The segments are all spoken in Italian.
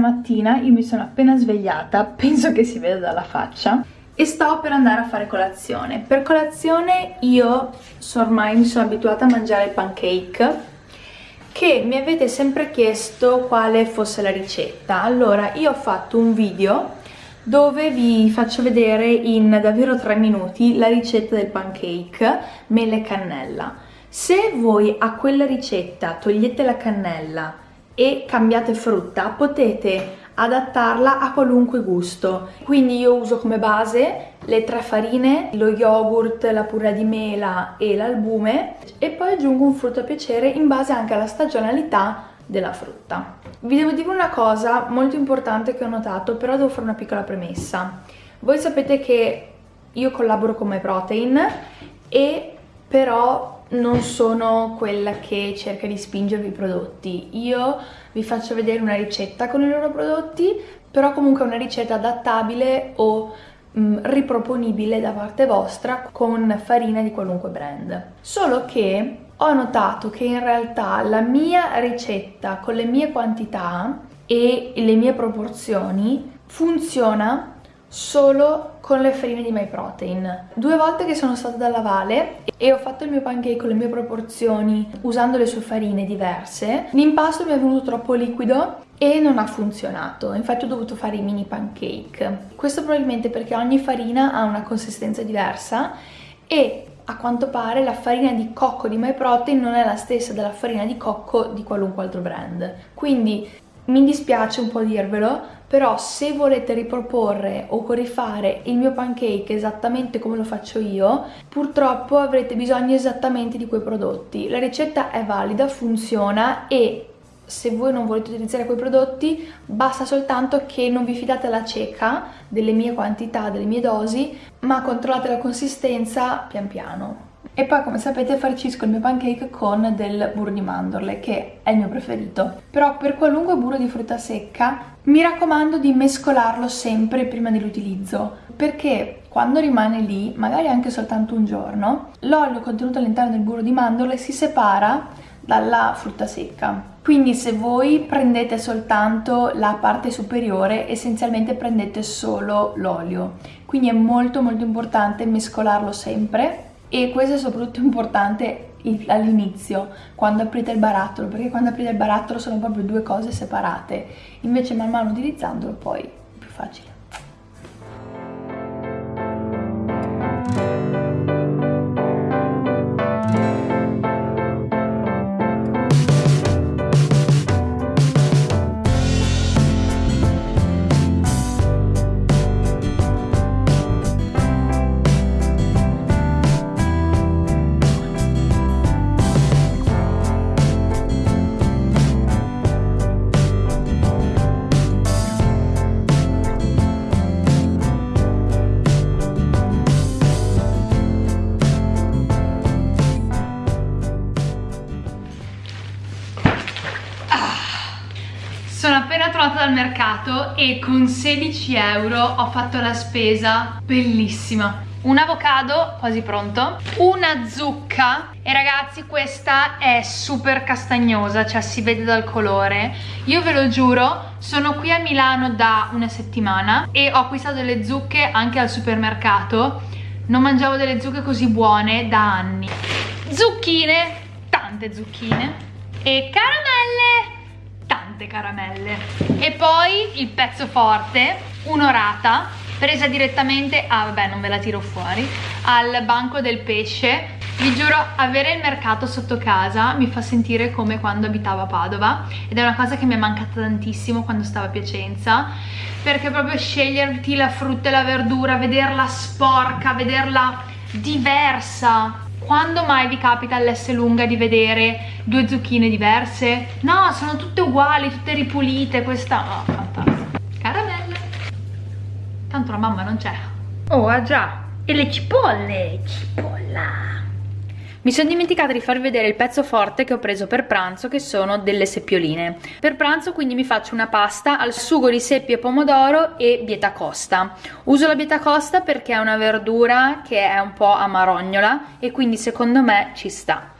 mattina io mi sono appena svegliata, penso che si veda dalla faccia e sto per andare a fare colazione. Per colazione io ormai mi sono abituata a mangiare pancake che mi avete sempre chiesto quale fosse la ricetta. Allora, io ho fatto un video dove vi faccio vedere in davvero 3 minuti la ricetta del pancake mele e cannella. Se voi a quella ricetta togliete la cannella e cambiate frutta, potete adattarla a qualunque gusto. Quindi io uso come base le tre farine, lo yogurt, la purra di mela e l'albume e poi aggiungo un frutto a piacere in base anche alla stagionalità della frutta. Vi devo dire una cosa molto importante che ho notato, però devo fare una piccola premessa. Voi sapete che io collaboro con MyProtein e però non sono quella che cerca di spingervi i prodotti. Io vi faccio vedere una ricetta con i loro prodotti, però comunque una ricetta adattabile o mh, mm, riproponibile da parte vostra con farina di qualunque brand. Solo che ho notato che in realtà la mia ricetta con le mie quantità e le mie proporzioni funziona solo con le farine di MyProtein. Due volte che sono stata dalla Vale e ho fatto il mio pancake con le mie proporzioni usando le sue farine diverse, l'impasto mi è venuto troppo liquido e non ha funzionato, infatti ho dovuto fare i mini pancake. Questo probabilmente perché ogni farina ha una consistenza diversa e a quanto pare la farina di cocco di MyProtein non è la stessa della farina di cocco di qualunque altro brand. Quindi mi dispiace un po' dirvelo, però se volete riproporre o rifare il mio pancake esattamente come lo faccio io, purtroppo avrete bisogno esattamente di quei prodotti. La ricetta è valida, funziona e se voi non volete utilizzare quei prodotti basta soltanto che non vi fidate alla cieca delle mie quantità, delle mie dosi, ma controllate la consistenza pian piano. E poi come sapete farcisco il mio pancake con del burro di mandorle che è il mio preferito. Però per qualunque burro di frutta secca mi raccomando di mescolarlo sempre prima dell'utilizzo perché quando rimane lì, magari anche soltanto un giorno, l'olio contenuto all'interno del burro di mandorle si separa dalla frutta secca. Quindi se voi prendete soltanto la parte superiore, essenzialmente prendete solo l'olio. Quindi è molto molto importante mescolarlo sempre e questo è soprattutto importante all'inizio quando aprite il barattolo perché quando aprite il barattolo sono proprio due cose separate. Invece man mano utilizzandolo poi è più facile dal mercato e con 16 euro ho fatto la spesa. Bellissima. Un avocado quasi pronto. Una zucca. E ragazzi questa è super castagnosa cioè si vede dal colore. Io ve lo giuro sono qui a Milano da una settimana e ho acquistato delle zucche anche al supermercato. Non mangiavo delle zucche così buone da anni. Zucchine tante zucchine. E caramelle tante caramelle. E poi il pezzo forte un'orata presa direttamente ah, vabbè non ve la tiro fuori al banco del pesce. Vi giuro avere il mercato sotto casa mi fa sentire come quando abitavo a Padova ed è una cosa che mi è mancata tantissimo quando stavo a Piacenza perché proprio sceglierti la frutta e la verdura vederla sporca vederla diversa quando mai vi capita all'S lunga di vedere due zucchine diverse? No, sono tutte uguali, tutte ripulite, questa... Oh, fantastico. Caramelle. Tanto la mamma non c'è. Oh, ah già. E le cipolle, cipolla. Mi sono dimenticata di farvi vedere il pezzo forte che ho preso per pranzo che sono delle seppioline. Per pranzo quindi mi faccio una pasta al sugo di seppie, pomodoro e bieta costa. Uso la bieta costa perché è una verdura che è un po' amarognola e quindi secondo me ci sta.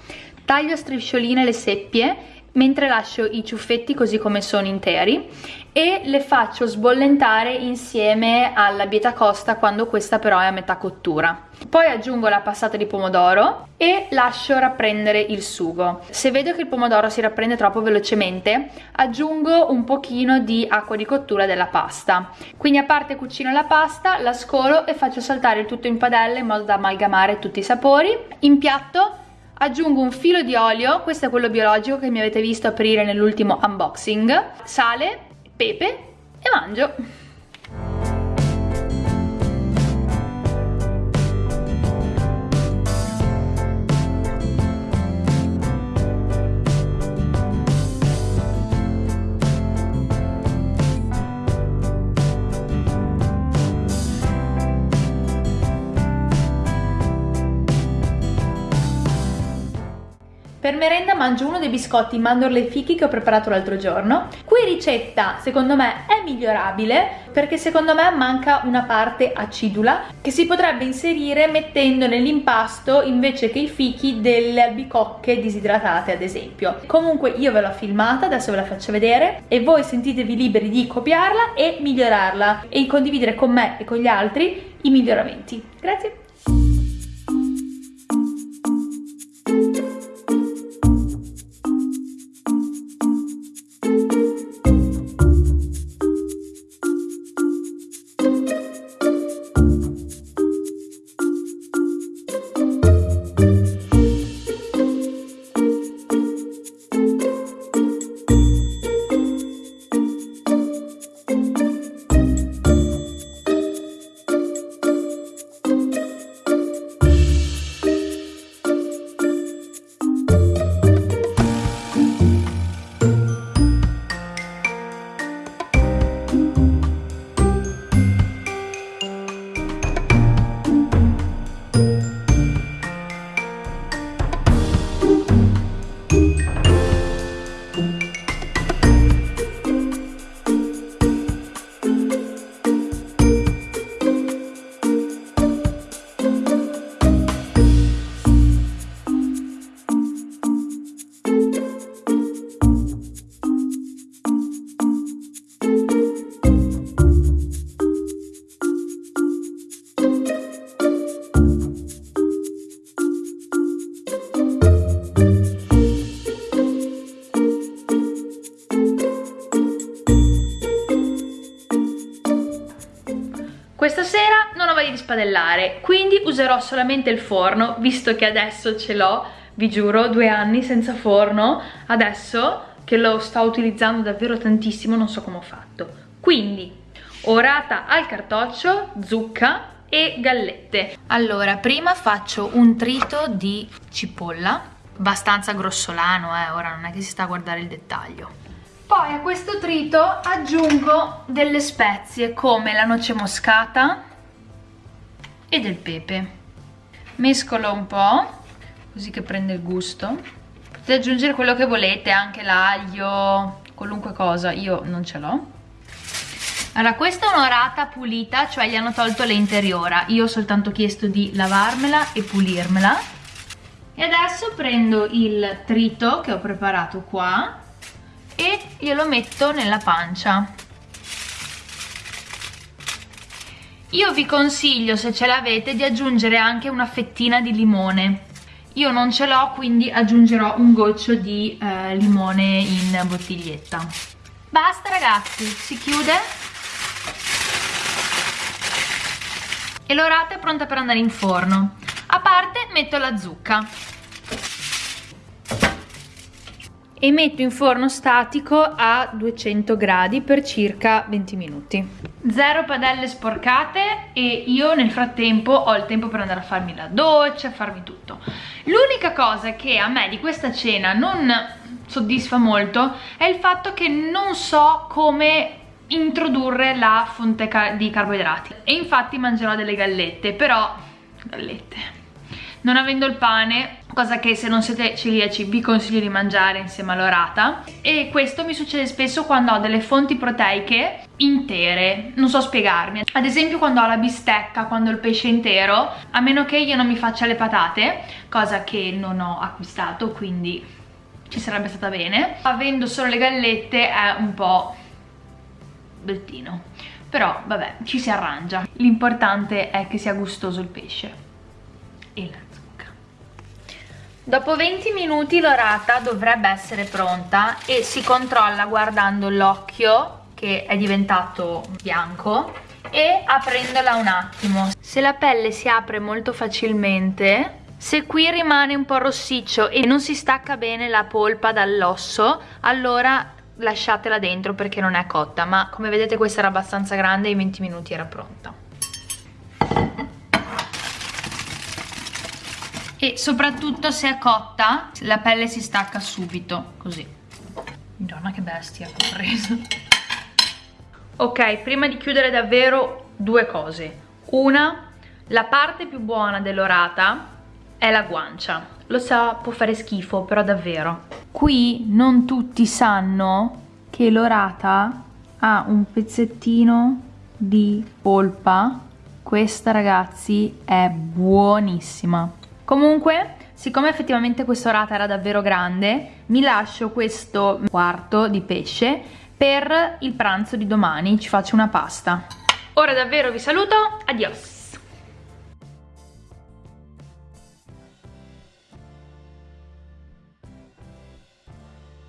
Taglio a striscioline le seppie mentre lascio i ciuffetti così come sono interi e le faccio sbollentare insieme alla bieta costa quando questa però è a metà cottura. Poi aggiungo la passata di pomodoro e lascio rapprendere il sugo. Se vedo che il pomodoro si rapprende troppo velocemente, aggiungo un pochino di acqua di cottura della pasta. Quindi a parte cucino la pasta, la scolo e faccio saltare il tutto in padella in modo da amalgamare tutti i sapori. In piatto aggiungo un filo di olio, questo è quello biologico che mi avete visto aprire nell'ultimo unboxing, sale, pepe e mangio. Per merenda mangio uno dei biscotti mandorle e fichi che ho preparato l'altro giorno. Qui ricetta, secondo me, è migliorabile perché secondo me manca una parte acidula che si potrebbe inserire mettendo nell'impasto invece che i fichi delle albicocche disidratate ad esempio. Comunque io ve l'ho filmata, adesso ve la faccio vedere e voi sentitevi liberi di copiarla e migliorarla e condividere con me e con gli altri i miglioramenti. Grazie! Questa sera non ho voglia di spadellare, quindi userò solamente il forno, visto che adesso ce l'ho, vi giuro, due anni senza forno, adesso che lo sto utilizzando davvero tantissimo non so come ho fatto. Quindi, orata al cartoccio, zucca e gallette. Allora, prima faccio un trito di cipolla, abbastanza grossolano, eh, ora non è che si sta a guardare il dettaglio. Poi a questo trito aggiungo delle spezie come la noce moscata e del pepe. Mescolo un po', così che prende il gusto. Potete aggiungere quello che volete, anche l'aglio, qualunque cosa, io non ce l'ho. Allora, questa è un'orata pulita, cioè gli hanno tolto l'interiora. Io ho soltanto chiesto di lavarmela e pulirmela. E adesso prendo il trito che ho preparato qua e glielo metto nella pancia. Io vi consiglio se ce l'avete di aggiungere anche una fettina di limone. Io non ce l'ho quindi aggiungerò un goccio di eh, limone in bottiglietta. Basta ragazzi si chiude. E l'orata è pronta per andare in forno. A parte metto la zucca e metto in forno statico a 200 gradi per circa 20 minuti. Zero padelle sporcate e io nel frattempo ho il tempo per andare a farmi la doccia, farmi tutto. L'unica cosa che a me di questa cena non soddisfa molto è il fatto che non so come introdurre la fonte di carboidrati e infatti mangerò delle gallette, però gallette non avendo il pane cosa che se non siete celiaci vi consiglio di mangiare insieme all'orata. E questo mi succede spesso quando ho delle fonti proteiche intere, non so spiegarmi. Ad esempio quando ho la bistecca, quando ho il pesce intero a meno che io non mi faccia le patate cosa che non ho acquistato quindi ci sarebbe stata bene. Avendo solo le gallette è un po' bruttino però vabbè ci si arrangia. L'importante è che sia gustoso il pesce. E zucca dopo 20 minuti l'orata dovrebbe essere pronta e si controlla guardando l'occhio che è diventato bianco e aprendola un attimo. Se la pelle si apre molto facilmente se qui rimane un po' rossiccio e non si stacca bene la polpa dall'osso allora lasciatela dentro perché non è cotta ma come vedete questa era abbastanza grande e in 20 minuti era pronta e soprattutto se è cotta la pelle si stacca subito così. Madonna che bestia che ho preso. Ok prima di chiudere davvero due cose. Una la parte più buona dell'orata è la guancia. Lo so può fare schifo però davvero. Qui non tutti sanno che l'orata ha un pezzettino di polpa. Questa ragazzi è buonissima comunque siccome effettivamente questa orata era davvero grande mi lascio questo quarto di pesce per il pranzo di domani. Ci faccio una pasta. Ora davvero vi saluto. Adios